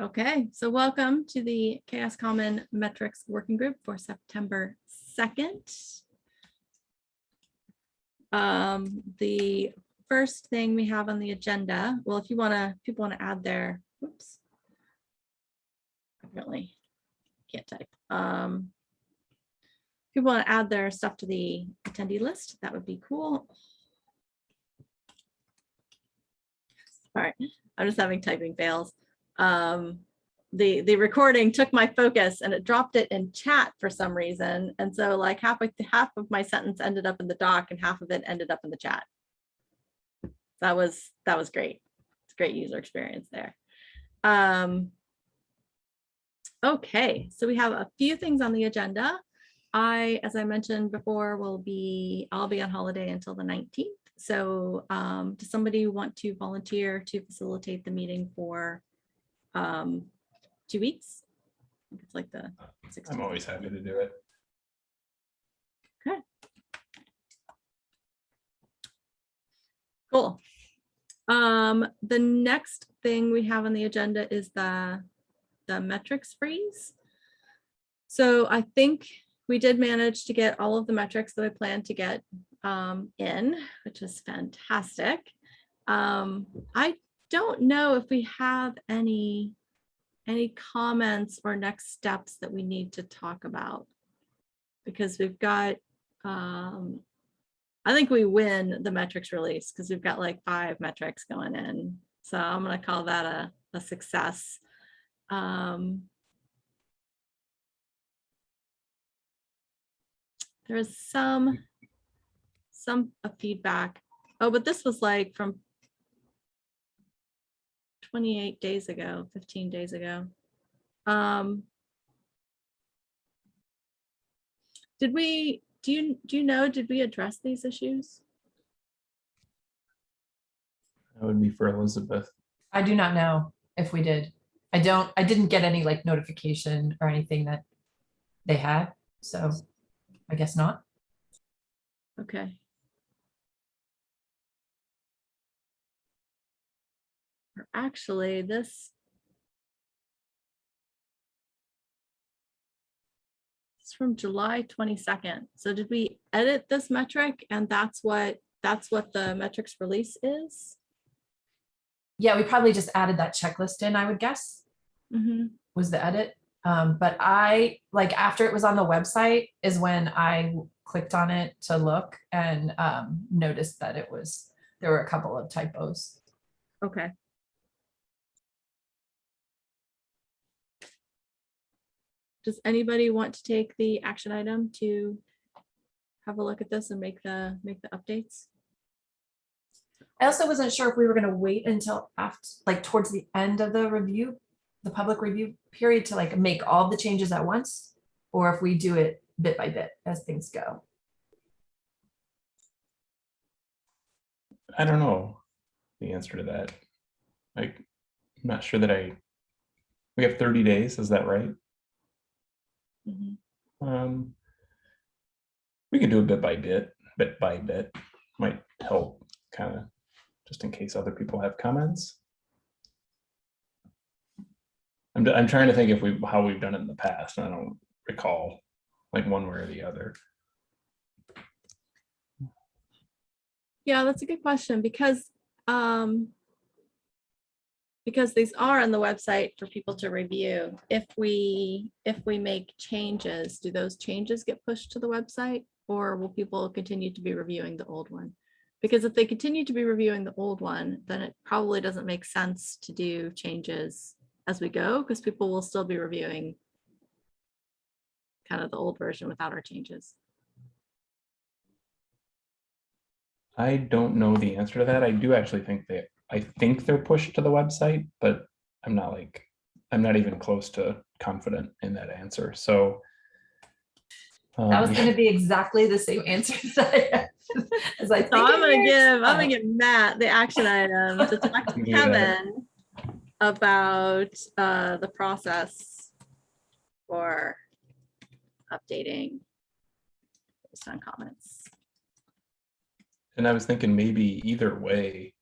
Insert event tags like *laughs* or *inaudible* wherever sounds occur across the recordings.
Okay, so welcome to the CHAOSS Common Metrics Working Group for September 2nd. Um, the first thing we have on the agenda, well, if you want to, people want to add their, oops, Really can't type. Um, people want to add their stuff to the attendee list, that would be cool. All right, I'm just having typing fails. Um, the, the recording took my focus and it dropped it in chat for some reason. And so like half, of- half of my sentence ended up in the doc and half of it ended up in the chat. That was, that was great. It's great user experience there. Um, okay, so we have a few things on the agenda. I, as I mentioned before, will be, I'll be on holiday until the 19th. So um, does somebody want to volunteer to facilitate the meeting for um, two weeks? I think It's like the I'm always happy to do it. Okay. Cool. Um, the next thing we have on the agenda is the, the metrics freeze. So I think we did manage to get all of the metrics that I planned to get um, in, which is fantastic. Um, I don't know if we have any, any comments or next steps that we need to talk about. Because we've got, um, I think we win the metrics release because we've got like five metrics going in. So I'm gonna call that a, a success. Um, There is some, some feedback. Oh, but this was like from 28 days ago, 15 days ago. Um, Did we, do you, do you know, did we address these issues? That would be for Elizabeth. I do not know if we did. I don't, I didn't get any like notification or anything that they had, so I guess not. Okay. Or Actually, this. It's from July twenty-second. So did we edit this metric and that's what, that's what the metrics release is? Yeah, we probably just added that checklist in, I would guess, Mhm. was the edit. Um, but I, like, after it was on the website is when I clicked on it to look and um, noticed that it was, there were a couple of typos. Okay. Does anybody want to take the action item to have a look at this and make the, make the updates? I also wasn't sure if we were gonna wait until after, like towards the end of the review, the public review period to like make all the changes at once, or if we do it bit by bit as things go. I don't know the answer to that. Like, I'm not sure that I, we have 30 days, is that right? Mhm. Um, we can do it bit by bit, bit by bit, might help kind of, just in case other people have comments. I'm, I'm trying to think if we, how we've done it in the past, I don't recall like one way or the other. Yeah, that's a good question because, um, because these are on the website for people to review. If we, if we make changes, do those changes get pushed to the website? Or will people continue to be reviewing the old one? Because if they continue to be reviewing the old one, then it probably doesn't make sense to do changes as we go, because people will still be reviewing kind of the old version without our changes. I don't know the answer to that. I do actually think that, I think they're pushed to the website, but I'm not like, I'm not even close to confident in that answer, so. That was um, gonna be exactly the same answer *laughs* as I. As I So I'm gonna give, I'm gonna Oh, give Matt the action item to talk to *laughs* Yeah. Kevin about uh the process for updating based on comments. And I was thinking maybe either way,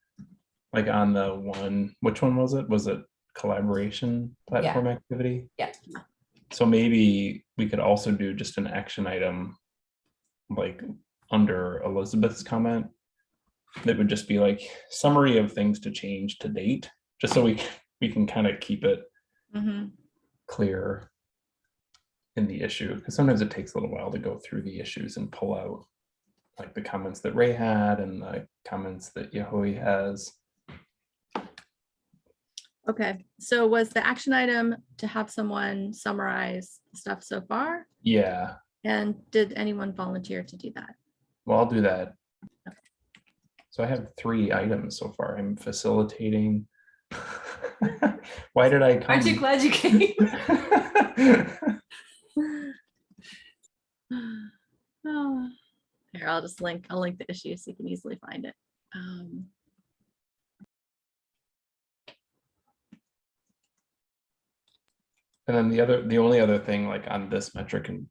like on the one, which one was it? Was it collaboration platform activity. Yeah. So maybe we could also do just an action item, like under Elizabeth's comment. That would just be like summary of things to change to date, just so we, we can kind of keep it Mhm. clear in the issue, because sometimes it takes a little while to go through the issues and pull out like the comments that Ray had and the comments that Yahui has. Okay, so was the action item to have someone summarize stuff so far? Yeah, And did anyone volunteer to do that? well, I'll do that. So I have three items so far. I'm facilitating. *laughs* Why did I come? Aren't you glad you came? *laughs* *sighs* *sighs* Oh, Here, I'll just link, I'll link the issue so you can easily find it. Um, And then the other, the only other thing like on this metric and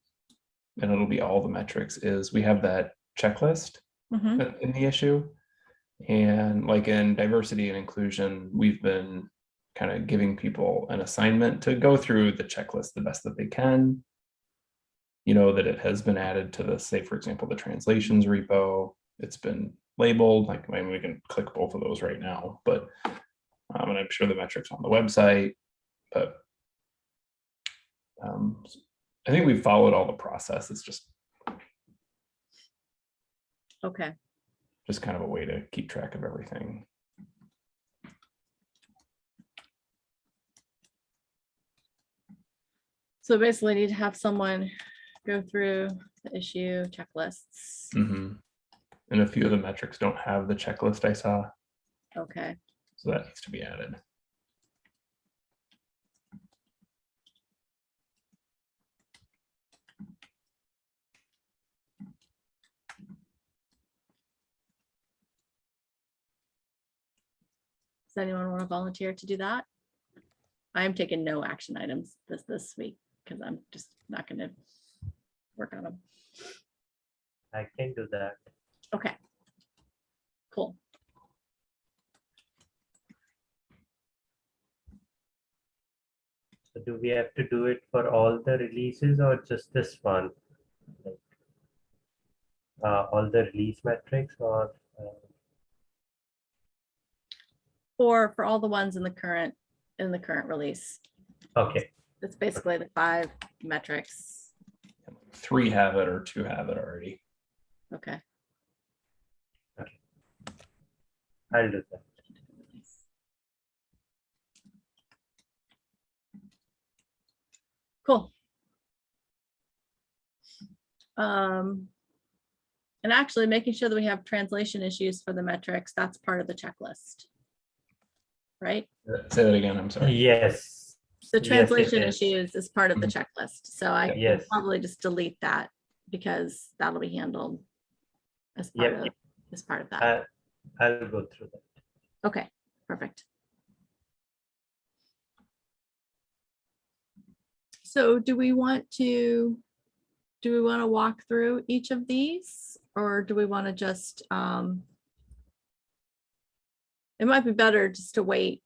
and it'll be all the metrics is we have that checklist mhm, in- in the issue. And like in diversity and inclusion, we've been kind of giving people an assignment to go through the checklist the best that they can. You know, that it has been added to the, say, for example, the translations repo. It's been labeled, like, I mean, we can click both of those right now, but um, and I'm sure the metrics on the website, but um, I think we've followed all the process. It's just, Okay, just kind of a way to keep track of everything. so basically need to have someone go through the issue checklists. Mhm. And a few of the metrics don't have the checklist I saw, Okay, so that needs to be added. Does anyone want to volunteer to do that? I'm taking no action items this, this week because I'm just not gonna work on them. I can do that. Okay. Cool. So do we have to do it for all the releases or just this one? Like, Uh, all the release metrics or, uh, Or for all the ones in the current, in the current release. okay, That's basically the five metrics. Three have it or two have it already. Okay. I'll do that. Cool. Um, and actually making sure that we have translation issues for the metrics, that's part of the checklist. Right? Say that again, I'm sorry. Yes, The Yes, it translation is. issues is part of the checklist, so I can Yes. probably just delete that because that'll be handled as part Yep. of, as part of that. I, I'll go through that. Okay, perfect. So do we want to, do we want to walk through each of these or do we want to just, um, it might be better just to wait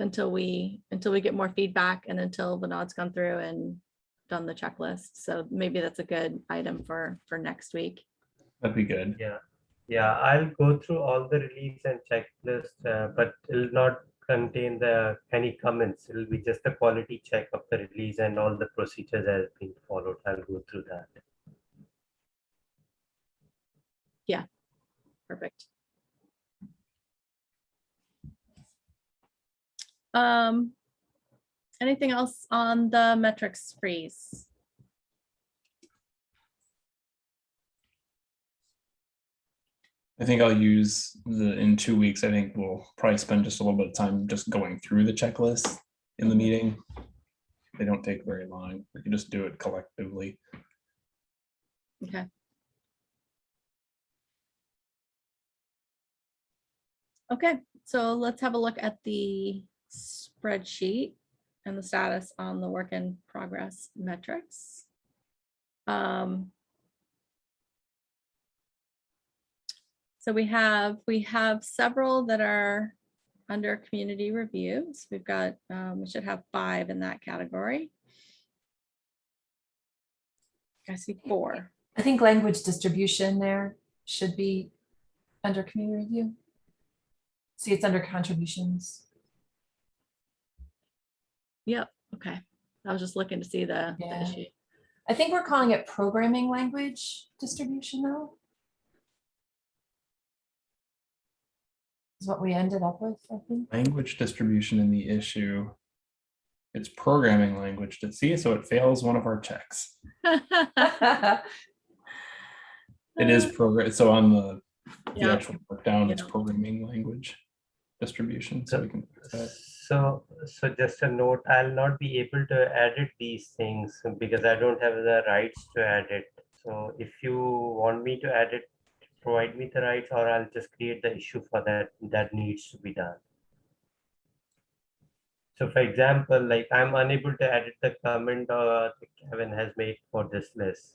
until we, until we get more feedback and until the nod's gone through and done the checklist. So maybe that's a good item for, for next week. That'd be good. Yeah, yeah, I'll go through all the release and checklist, uh, but it'll not contain the, any comments. It'll be just the quality check of the release and all the procedures that have been followed. I'll go through that. Yeah, perfect. Um, anything else on the metrics freeze? I think I'll use the, in two weeks, I think we'll probably spend just a little bit of time just going through the checklist in the meeting. They don't take very long. We can just do it collectively. Okay. Okay, so let's have a look at the spreadsheet and the status on the work in progress metrics. Um, So we have, we have several that are under community reviews. We've got, um, we should have five in that category. I see four. I think language distribution there should be under community review. See, it's under contributions. Yep, okay. I was just looking to see the the Yeah. issue. I think we're calling it programming language distribution though. Is what we ended up with, I think. Language distribution in the issue. It's programming language to see, so it fails one of our checks. *laughs* It is uh, program, so on the, the actual work down, it's programming language distribution, so we can fix that. So, so just a note, I'll not be able to edit these things because I don't have the rights to edit. So if you want me to edit, provide me the rights or I'll just create the issue for that, that needs to be done. So for example, like I'm unable to edit the comment uh, that Kevin has made for this list.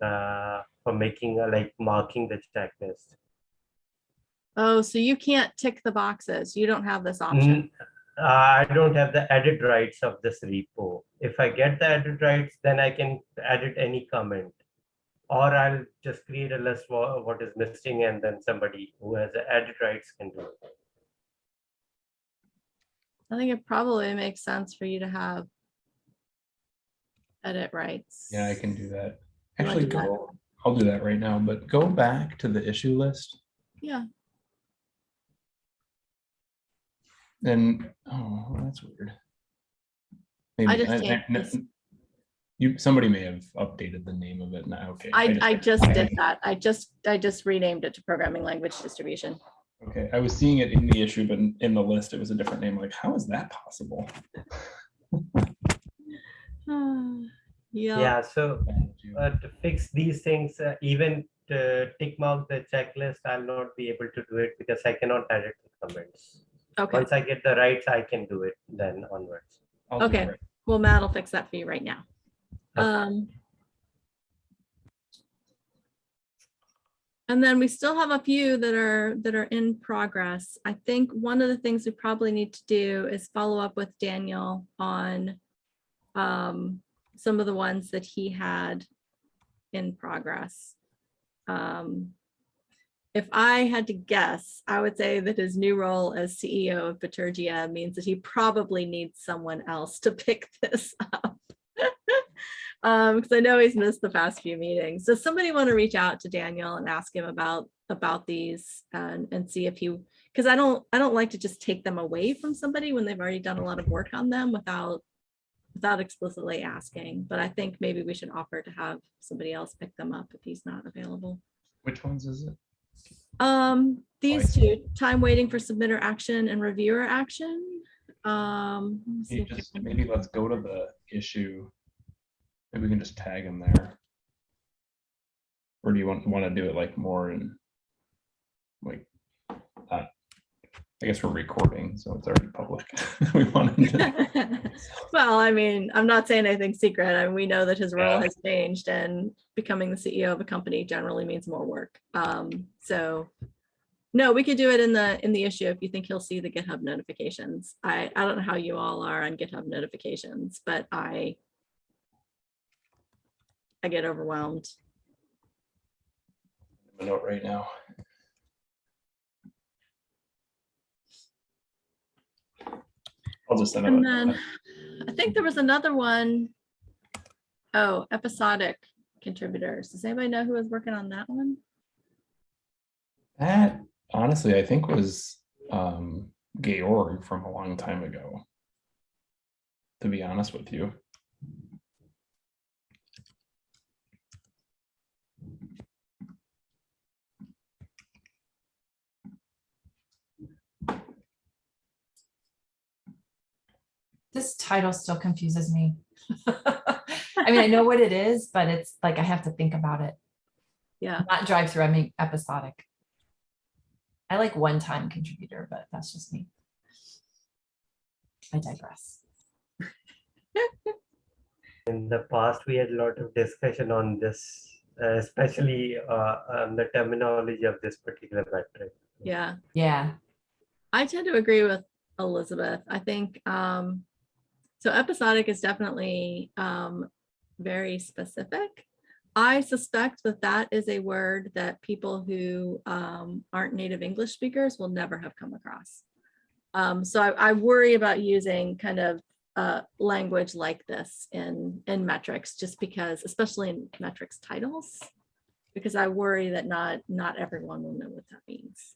Uh, for making, like marking the checklist. Oh, so you can't tick the boxes. You don't have this option. Mm, I don't have the edit rights of this repo. If I get the edit rights, then I can edit any comment. Or I'll just create a list for what is missing and then somebody who has the edit rights can do it. I think it probably makes sense for you to have edit rights. Yeah, I can do that. Actually, do that? go, I'll do that right now, but go back to the issue list Yeah, and, oh, that's weird. I Maybe, just I- I- changed no, this. You, somebody may have updated the name of it now, okay. I, I just I- did that. I just, I just renamed it to programming language distribution. Okay, I was seeing it in the issue, but in- in the list, it was a different name, like, how is that possible? *sighs* Yeah, Yeah, so uh, to fix these things, uh, even to tick mark the checklist, I'll not be able to do it because I cannot edit the comments. Okay. Once I get the rights, I can do it then onwards. I'll do it Okay. Well, Matt will fix that for you right now. Okay. Um. And then we still have a few that are, that are in progress. I think one of the things we probably need to do is follow up with Daniel on um, some of the ones that he had in progress. Um, If I had to guess, I would say that his new role as CEO of Bitergia means that he probably needs someone else to *laughs* pick this up. *laughs* Um, because I know he's missed the past few meetings. Does somebody want to reach out to Daniel and ask him about, about these and, and see if he, because I don't, I don't like to just take them away from somebody when they've already done a lot of work on them without, without explicitly asking, but I think maybe we should offer to have somebody else pick them up if he's not available. Which ones is it? Um, these two, time waiting for submitter action and reviewer action. Um, let me see You if I just, can- maybe let's go to the issue. Maybe we can just tag them there. Or do you want, want to do it like more in? Like, I guess we're recording, so it's already public. *laughs* We want to. *laughs* Well, I mean, I'm not saying anything secret, and we know that his role Yeah. has changed and becoming the CEO of a company generally means more work. Um, so. No, we could do it in the, in the issue if you think he'll see the GitHub notifications. I, I don't know how you all are on GitHub notifications, but I. I get overwhelmed. A note right now. I'll just send And then I think there was another one. Oh, episodic contributors. Does anybody know who was working on that one? That honestly, I think was um Georg from a long time ago. To be honest with you. This title still confuses me. *laughs* I mean, I know what it is, but it's like I have to think about it. Yeah. Not drive through, I mean episodic. I like one-time contributor, but that's just me. I digress. *laughs* In the past, we had a lot of discussion on this, uh, especially uh, on the terminology of this particular metric. Yeah. Yeah, I tend to agree with Elizabeth. I think, um, so episodic is definitely, um, very specific. I suspect that that is a word that people who, um, aren't native English speakers will never have come across. Um, so I, I worry about using kind of, uh, language like this in, in metrics, just because, especially in metrics titles. Because I worry that not, not everyone will know what that means.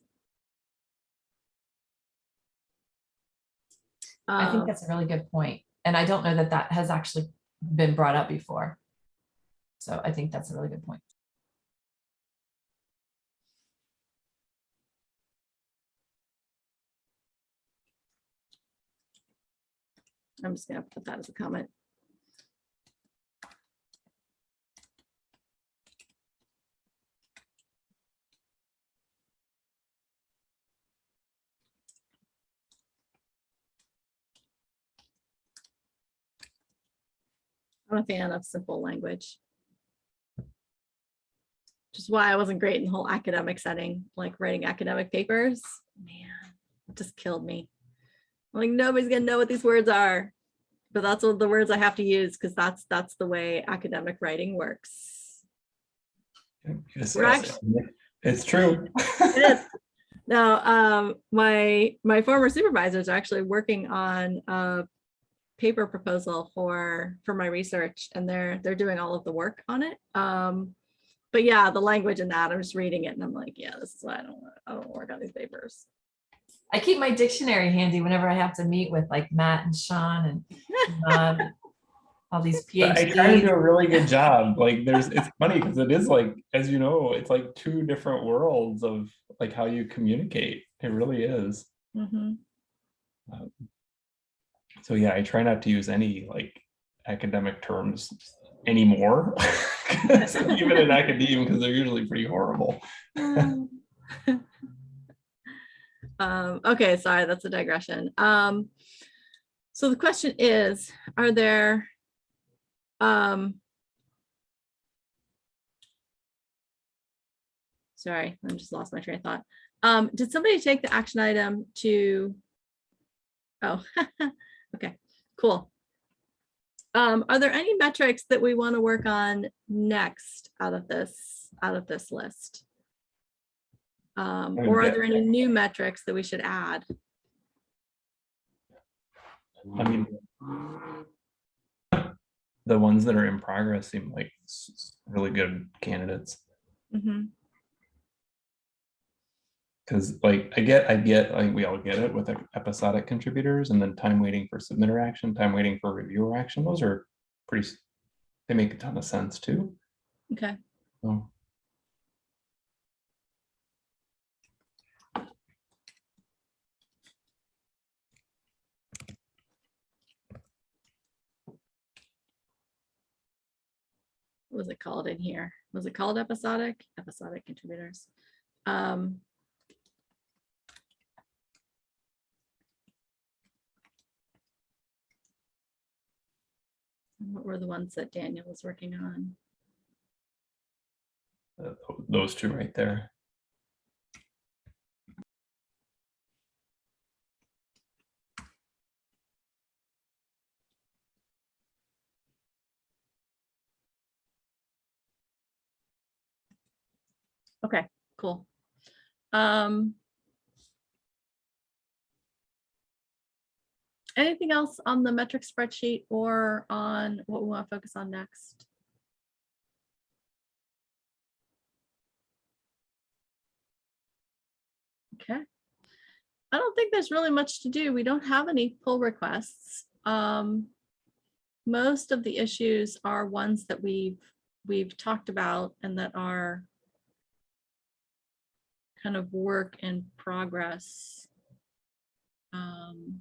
I think Um, that's a really good point. And I don't know that that has actually been brought up before. So I think that's a really good point. I'm just gonna put that as a comment. I'm a fan of simple language. Which is why I wasn't great in the whole academic setting, like writing academic papers. Man, it just killed me. Like nobody's gonna know what these words are. But that's what the words I have to use because that's that's the way academic writing works. Yes, We're It's true. It is. *laughs* Now, um, my my former supervisors are actually working on a paper proposal for for my research, and they're they're doing all of the work on it. Um, but yeah, the language in that, I'm just reading it, and I'm like, yeah, this is why I don't wanna- I don't wanna work on these papers. I keep my dictionary handy whenever I have to meet with like Matt and Sean and John, *laughs* all these But I try to do a really good job. Like there's, it's funny because it is like, as you know, it's like two different worlds of like how you communicate. It really is. Mhm. So yeah, I try not to use any like academic terms anymore. *laughs* Even in academia, because they're usually pretty horrible. *laughs* Um, okay, sorry, that's a digression. Um, so the question is, are there, um, sorry, I just lost my train of thought. Um, did somebody take the action item to, oh, *laughs* okay, cool. Um, are there any metrics that we want to work on next out of this, out of this list? Um, or are there any new metrics that we should add? I mean, the ones that are in progress seem like really good candidates. Mhm, Cause like I get, I get, I think we all get it with episodic contributors and then time waiting for submitter action, time waiting for reviewer action. Those are pretty, they make a ton of sense too. Okay, So, what was it called in here? Was it called episodic? Episodic contributors. Um. What were the ones that Daniel was working on? uh, those two right there. Okay, cool. Um. Anything else on the metric spreadsheet or on what we want to focus on next? Okay. I don't think there's really much to do. We don't have any pull requests. Um. Most of the issues are ones that we've, we've talked about and that are kind of work in progress. Um,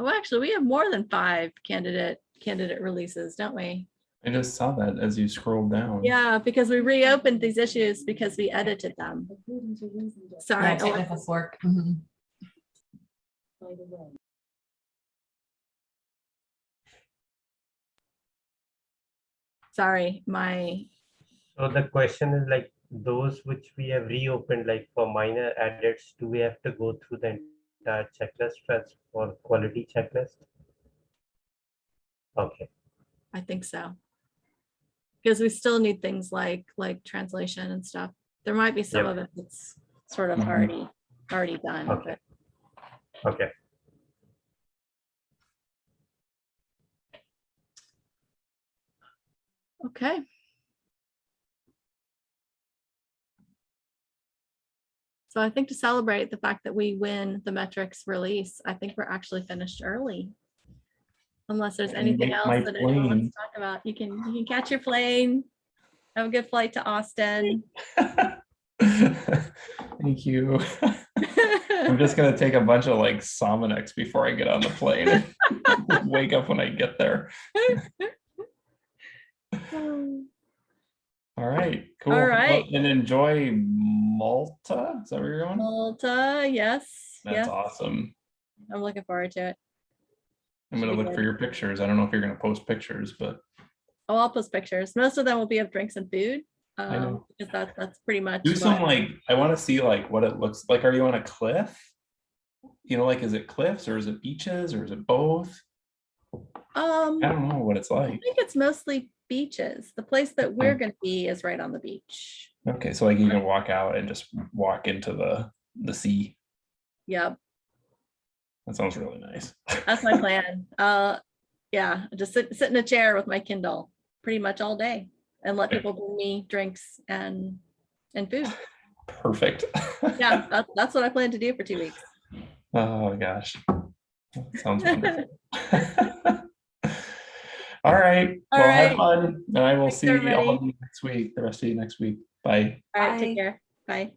Oh, actually, we have more than five candidate, candidate releases, don't we? I just saw that as you scrolled down. Yeah, because we reopened these issues because we edited them. Sorry. Yeah, oh, technical fork. Mhm. Sorry, my, So the question is like, those which we have reopened, like for minor edits, do we have to go through the entire checklist first for quality checklist? Okay, I think so. Because we still need things like, like translation and stuff. There might be some Yep. of it that's sort of Mhm. already, already done, Okay. but okay. okay. So I think to celebrate the fact that we win the metrics release, I think we're actually finished early. Unless there's anything else that anyone wants to talk about, you can, you can catch your plane. Have a good flight to Austin. *laughs* Thank you. I'm just gonna take a bunch of like Sominex before I get on the plane. *laughs* Wake up when I get there. *laughs* *sighs* *sighs* Um, All right, cool. Well. And enjoy Malta. Is that where you're going? Malta, yes, That's yes, awesome. I'm looking forward to it. I'm gonna be look for your pictures. I don't know if you're gonna post pictures, but Oh, I'll post pictures. Most of them will be of drinks and food. I Um, know. because that's, that's pretty much. do some like, I wanna see like what it looks like. Are you on a cliff? You know, like, is it cliffs or is it beaches or is it both? Um, I I don't know what it's like. I think it's mostly beaches. The place that we're gonna be is right on the beach. Okay, so like you can walk out and just walk into the, the sea. Yep, That sounds really nice. that's my *laughs* plan. Uh, yeah, just sit, sit in a chair with my Kindle pretty much all day and let people bring me drinks and, and food. Perfect. Yeah, *laughs* that's, that's what I plan to do for two weeks. Oh, gosh. That Sounds wonderful. *laughs* All right, All well, have fun, and I will Thanks, see all of you next week, the rest of you next week. Bye. All right, Bye. take care. Bye.